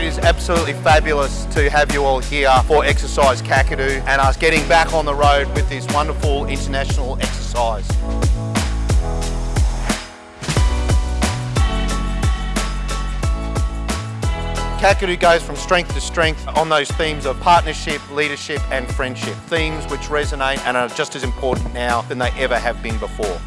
It is absolutely fabulous to have you all here for Exercise Kakadu and us getting back on the road with this wonderful international exercise. Kakadu goes from strength to strength on those themes of partnership, leadership and friendship. Themes which resonate and are just as important now than they ever have been before.